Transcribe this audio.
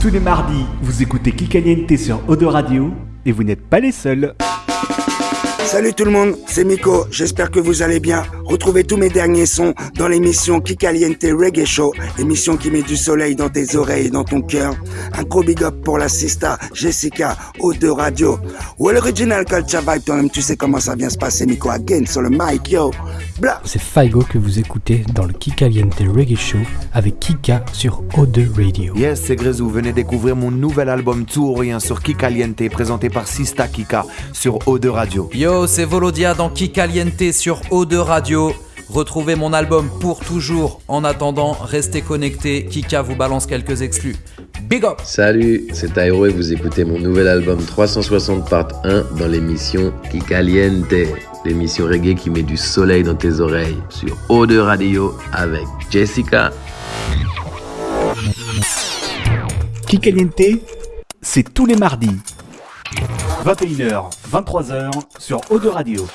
Tous les mardis, vous écoutez Kikaliente sur Odo Radio et vous n'êtes pas les seuls. Salut tout le monde, c'est Miko, j'espère que vous allez bien. Retrouvez tous mes derniers sons dans l'émission Kikaliente Reggae Show, émission qui met du soleil dans tes oreilles et dans ton cœur. Un gros big up pour la sista Jessica, O2 Radio. Ou l'original Culture Vibe, toi-même tu sais comment ça vient se passer, Miko again sur le mic, yo. Blah. C'est Faigo que vous écoutez dans le Kikaliente Reggae Show avec Kika sur O2 Radio. Yes, c'est Grezou. Venez découvrir mon nouvel album Tout ou Rien sur Kikaliente, présenté par Sista Kika sur O2 Radio. Yo, c'est Volodia dans Kikaliente sur O2 Radio. Retrouvez mon album pour toujours. En attendant, restez connectés. Kika vous balance quelques exclus. Big up Salut, c'est Tyro et vous écoutez mon nouvel album 360 part 1 dans l'émission Kikaliente, l'émission reggae qui met du soleil dans tes oreilles sur O2 Radio avec Jessica. Kikaliente, c'est tous les mardis. 21h, 23h sur Odo Radio.